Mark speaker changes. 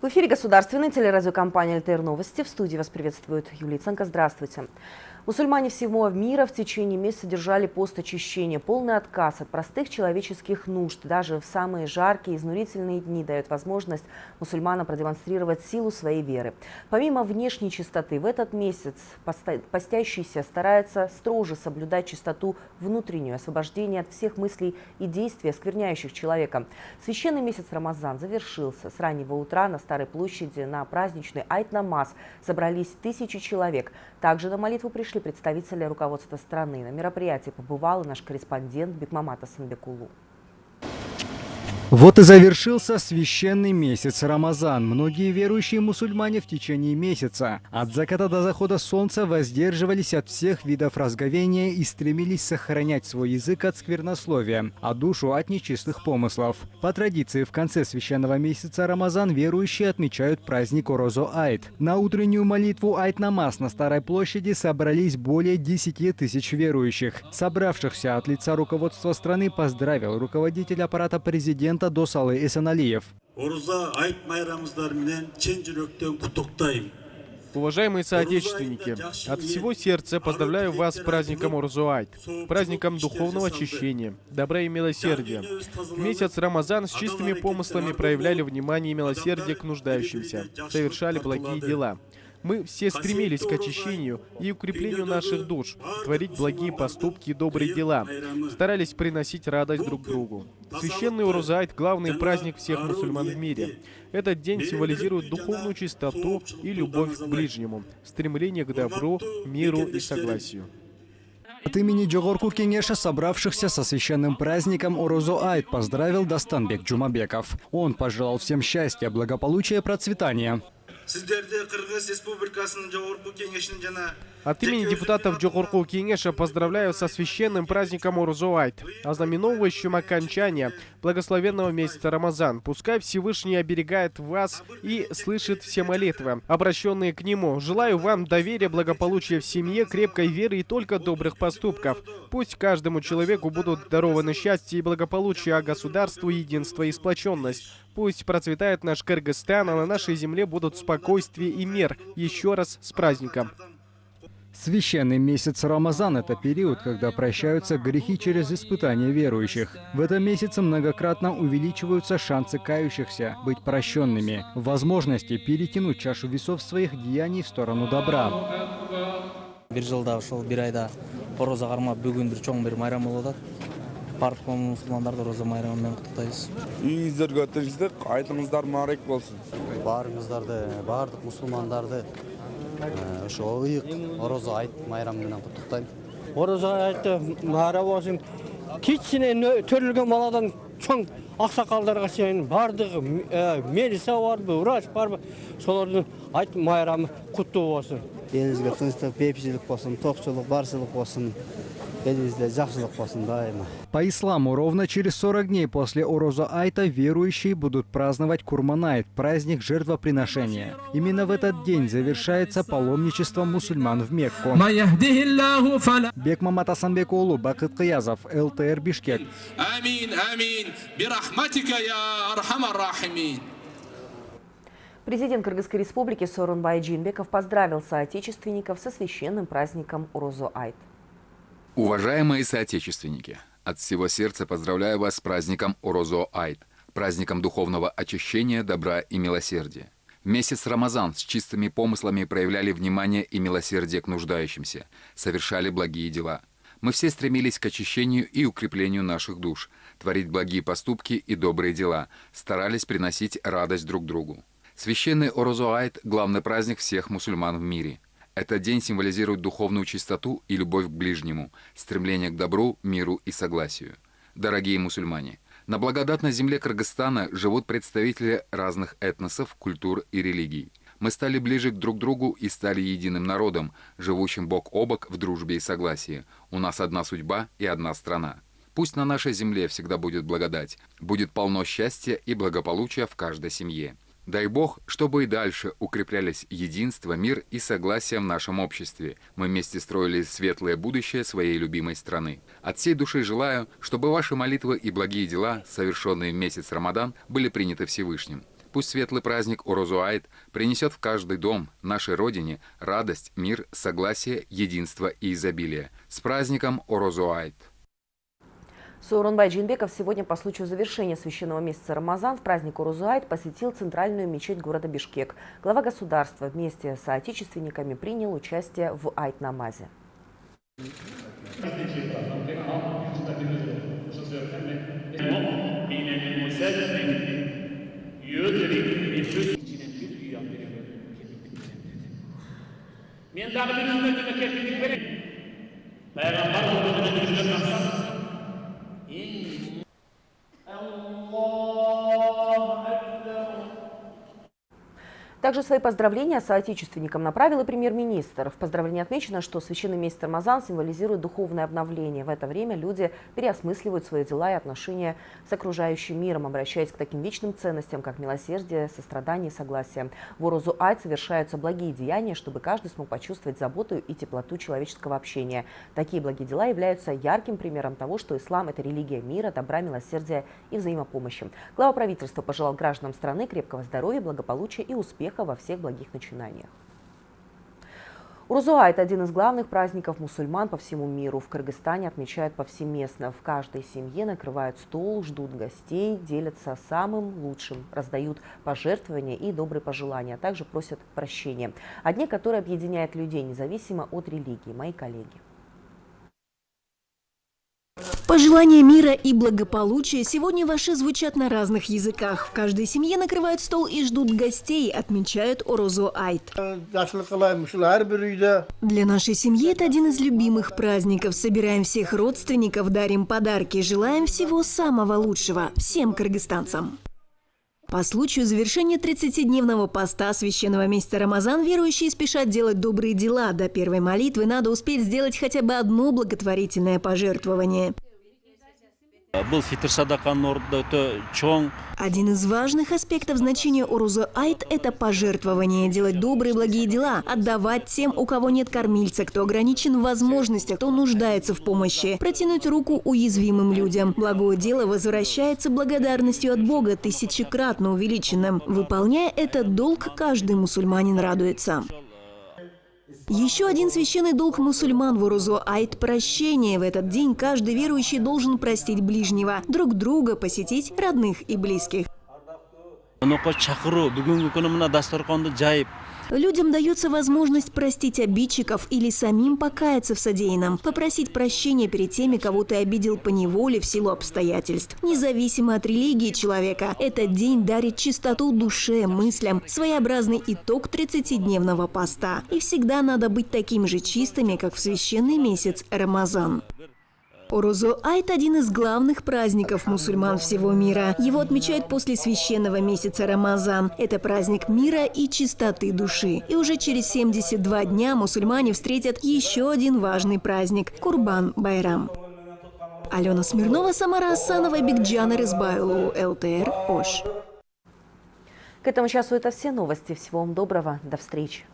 Speaker 1: В эфире государственной телерадиокомпания «ЛТР Новости». В студии вас приветствует Юлия Ценко. Здравствуйте. Мусульмане всего мира в течение месяца держали пост очищения. Полный отказ от простых человеческих нужд даже в самые жаркие изнурительные дни дает возможность мусульманам продемонстрировать силу своей веры. Помимо внешней чистоты, в этот месяц постящийся старается строже соблюдать чистоту внутреннюю, освобождение от всех мыслей и действий, оскверняющих человека. Священный месяц Рамазан завершился. С раннего утра на Старой площади на праздничный Айт-Намаз собрались тысячи человек. Также на молитву пришли представители руководства страны. На мероприятии побывал наш корреспондент Бекмамата Санбекулу.
Speaker 2: Вот и завершился священный месяц Рамазан. Многие верующие мусульмане в течение месяца от заката до захода солнца воздерживались от всех видов разговения и стремились сохранять свой язык от сквернословия, а душу от нечистых помыслов. По традиции, в конце священного месяца Рамазан верующие отмечают праздник Орозо Айт. На утреннюю молитву Айт Намаз на Старой площади собрались более 10 тысяч верующих. Собравшихся от лица руководства страны поздравил руководитель аппарата президента президента Досалы Эсеналиев.
Speaker 3: Уважаемые соотечественники, от всего сердца поздравляю вас с праздником Урзуайт, праздником духовного очищения, добра и милосердия. В месяц Рамазан с чистыми помыслами проявляли внимание и милосердие к нуждающимся, совершали благие дела. Мы все стремились к очищению и укреплению наших душ, творить благие поступки и добрые дела, старались приносить радость друг другу. Священный Урузайт – главный праздник всех мусульман в мире. Этот день символизирует духовную чистоту и любовь к ближнему, стремление к добру, миру и согласию.
Speaker 2: От имени Джогорку Кенеша, собравшихся со священным праздником Орозо Айт, поздравил Dastanбек Джумабеков. Он пожелал всем счастья, благополучия, процветания.
Speaker 3: От имени депутатов Джохорку Кенеша поздравляю со священным праздником Урзуайт, ознаменовывающим окончание благословенного месяца Рамазан. Пускай Всевышний оберегает вас и слышит все молитвы, обращенные к Нему. Желаю вам доверия, благополучия в семье, крепкой веры и только добрых поступков. Пусть каждому человеку будут дарованы счастье и благополучие, а государству единство и сплоченность. Пусть процветает наш Кыргызстан, а на нашей земле будут спокойствие и мир. Еще раз с праздником!
Speaker 2: Священный месяц Рамазан – это период, когда прощаются грехи через испытания верующих. В этом месяце многократно увеличиваются шансы кающихся быть прощенными, возможности перетянуть чашу весов своих деяний в сторону добра.
Speaker 4: бир жылда ошол бир айда корозо кармап бүгүн бир чоң бир майрам болуп атат барлық мұсылмандарды роза майрамымен құттықтаймыз.
Speaker 5: Үйіңіздерге өтіңіздер айтыңыздар мұбарак болсын.
Speaker 6: Баарыңыздарды баардык мусулмандарды ошо ыйык орозо айт майрамы менен куттуктайм
Speaker 7: орозо айты майра болсун кичине төрөлгөн баладан чоң аксакалдарга чейин баардыгы милиция барбы врач барбы солордун айт майрамы куттуу болсун
Speaker 6: элибизге тынчтык бейпичилик болсун токчулук барчылык болсун
Speaker 2: По исламу, ровно через 40 дней после Ороза Айта верующие будут праздновать Курманайт, праздник жертвоприношения. Именно в этот день завершается паломничество мусульман в Мекку. Бек Мамат Асанбекулу, Бакыт Кыязов, ЛТР Бишкек. Амин, амин, бирахматика я архамар
Speaker 1: рахимин. Президент Кыргызской республики Сорунбай Джинбеков поздравил соотечественников со священным праздником Урозу Айт.
Speaker 8: Уважаемые соотечественники, от всего сердца поздравляю вас с праздником Орозо Айт, праздником духовного очищения, добра и милосердия. Месяц Рамазан с чистыми помыслами проявляли внимание и милосердие к нуждающимся, совершали благие дела. Мы все стремились к очищению и укреплению наших душ, творить благие поступки и добрые дела, старались приносить радость друг другу. Священный Орозоайт – главный праздник всех мусульман в мире – этот день символизирует духовную чистоту и любовь к ближнему, стремление к добру, миру и согласию. Дорогие мусульмане, на благодатной земле Кыргызстана живут представители разных этносов, культур и религий. Мы стали ближе друг к другу и стали единым народом, живущим бок о бок в дружбе и согласии. У нас одна судьба и одна страна. Пусть на нашей земле всегда будет благодать, будет полно счастья и благополучия в каждой семье. Дай Бог, чтобы и дальше укреплялись единство, мир и согласие в нашем обществе. Мы вместе строили светлое будущее своей любимой страны. От всей души желаю, чтобы ваши молитвы и благие дела, совершенные в месяц Рамадан, были приняты Всевышним. Пусть светлый праздник Урозуайт принесет в каждый дом, нашей родине, радость, мир, согласие, единство и изобилие. С праздником Урозуайт!
Speaker 1: Сооронбай Джинбеков сегодня по случаю завершения священного месяца Рамазан в праздник Урузуайт посетил центральную мечеть города Бишкек. Глава государства вместе с соотечественниками принял участие в Айт-намазе.
Speaker 9: Men dagı bir ümmetime kefillik verin. Peygamber olduğunu düşünün
Speaker 1: Также свои поздравления соотечественникам и премьер-министр. В поздравлении отмечено, что священный месяц Рамазан символизирует духовное обновление. В это время люди переосмысливают свои дела и отношения с окружающим миром, обращаясь к таким вечным ценностям, как милосердие, сострадание и согласие. В Орузу Айт совершаются благие деяния, чтобы каждый смог почувствовать заботу и теплоту человеческого общения. Такие благие дела являются ярким примером того, что ислам – это религия мира, добра, милосердия и взаимопомощи. Глава правительства пожелал гражданам страны крепкого здоровья, благополучия и успеха успеха во всех благих начинаниях. Урузуа – это один из главных праздников мусульман по всему миру. В Кыргызстане отмечают повсеместно. В каждой семье накрывают стол, ждут гостей, делятся самым лучшим, раздают пожертвования и добрые пожелания, а также просят прощения. О дне, который объединяет людей независимо от религии. Мои коллеги.
Speaker 10: Пожелания мира и благополучия сегодня ваши звучат на разных языках. В каждой семье накрывают стол и ждут гостей, отмечают Орозо Айт. Для нашей семьи это один из любимых праздников. Собираем всех родственников, дарим подарки, желаем всего самого лучшего всем кыргызстанцам. По случаю завершения 30-дневного поста священного месяца Рамазан верующие спешат делать добрые дела. До первой молитвы надо успеть сделать хотя бы одно благотворительное пожертвование. Один из важных аспектов значения Уруза Айт – это пожертвование, делать добрые благие дела, отдавать тем, у кого нет кормильца, кто ограничен в возможностях, кто нуждается в помощи, протянуть руку уязвимым людям. Благое дело возвращается благодарностью от Бога, тысячекратно увеличенным. Выполняя этот долг, каждый мусульманин радуется. Еще один священный долг мусульман в Урузу – айт прощения. В этот день каждый верующий должен простить ближнего, друг друга, посетить родных и близких. Людям дается возможность простить обидчиков или самим покаяться в содеянном, попросить прощения перед теми, кого ты обидел по неволе в силу обстоятельств. Независимо от религии человека, этот день дарит чистоту душе, мыслям, своеобразный итог 30-дневного поста. И всегда надо быть такими же чистыми, как в священный месяц Рамазан. Орузо Айт – один из главных праздников мусульман всего мира. Его отмечают после священного месяца Рамазан. Это праздник мира и чистоты души. И уже через 72 дня мусульмане встретят еще один важный праздник – Курбан-Байрам. Алена Смирнова, Самара Асанова, Бигджана Рызбайлу, ЛТР, Ош.
Speaker 1: К этому часу это все новости. Всего вам доброго. До встречи.